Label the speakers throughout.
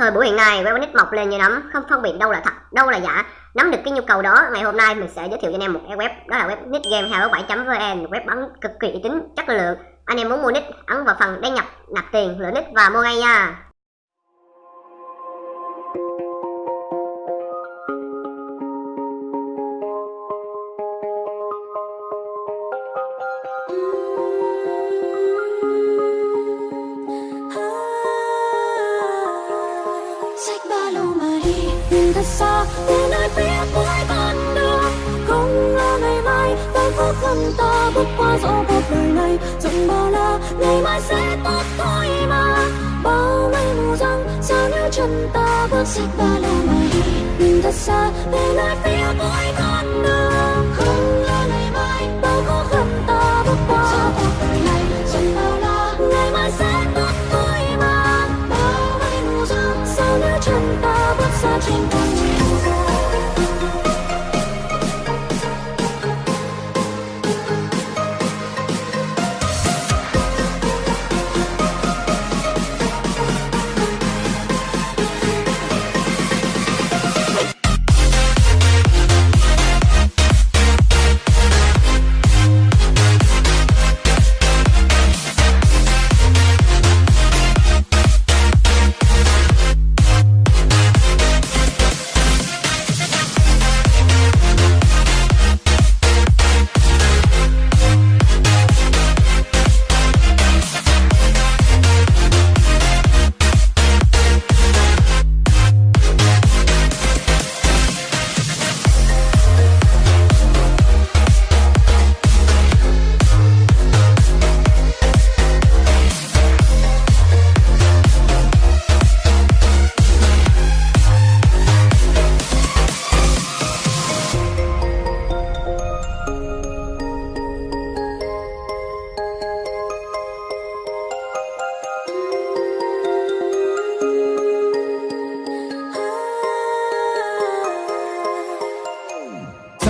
Speaker 1: Thời buổi hiện nay, web mọc lên như nấm, không phân biệt đâu là thật, đâu là giả. Nắm được cái nhu cầu đó, ngày hôm nay mình sẽ giới thiệu cho anh em một cái web, đó là web nickgamehero7.vn, web bắn cực kỳ uy tín, chất lượng. Anh em muốn mua nick, ấn vào phần đăng nhập, nạp tiền, lựa nick và mua ngay nha.
Speaker 2: Không ta bước qua dẫu cuộc đời này rộng bao la, ngày mai sẽ tốt thôi mà. Bao mây mù răng, sao nếu chân ta bước xách ba lô mà đi nhìn thật xa, về nơi phía cuối con đường.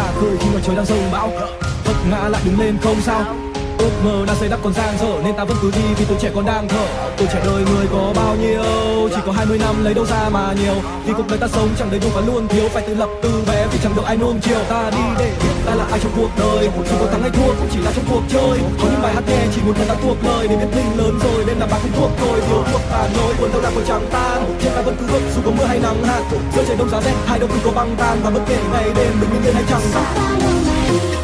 Speaker 3: Xa khơi khi mà trời đang rông bão. Vấp ngã lại đứng lên không sao. Ước mơ đang xây đắp còn dang dở, nên ta vẫn cứ đi vì tuổi trẻ còn đang thở. Tuổi trẻ đời người có bao nhiêu? Chỉ có 20 năm lấy đâu ra mà nhiều? Vì cuộc đời ta sống chẳng đầy đủ và luôn thiếu, phải tự lập từ bé. Vì chẳng được ai nuông chiều, ta đi để biết ta là ai trong cuộc đời. Dù có thắng hay thua cũng chỉ là trong cuộc chơi chỉ muốn thân đã thuộc lời để biết mình lớn rồi, nên là bạn không thuộc tôi thiếu thuộc ta nỗi buồn đau đạc còn chẳng tan. Trên ta vẫn cứ bước dù có mưa hay nắng hạn. Giữa trời đông giá rét, hai đâu cứ có băng tan. Và bất kể ngày đêm mình yên hay chẳng
Speaker 2: Ba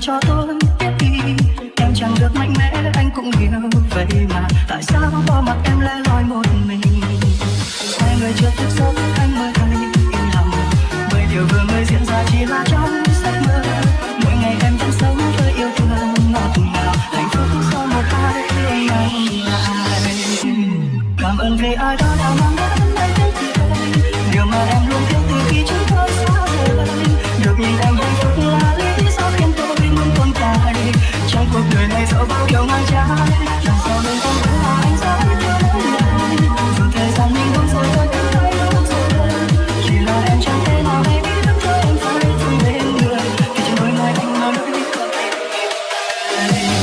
Speaker 2: cho
Speaker 4: tôi biết đi. Em chẳng được mạnh mẽ, anh cũng hiểu vậy mà. Tại sao bỏ mặc em lẻ loi một mình? Hai người chưa thức giấc anh mới thấy yên lòng. Bởi điều vừa mới diễn ra chỉ là trong Bye.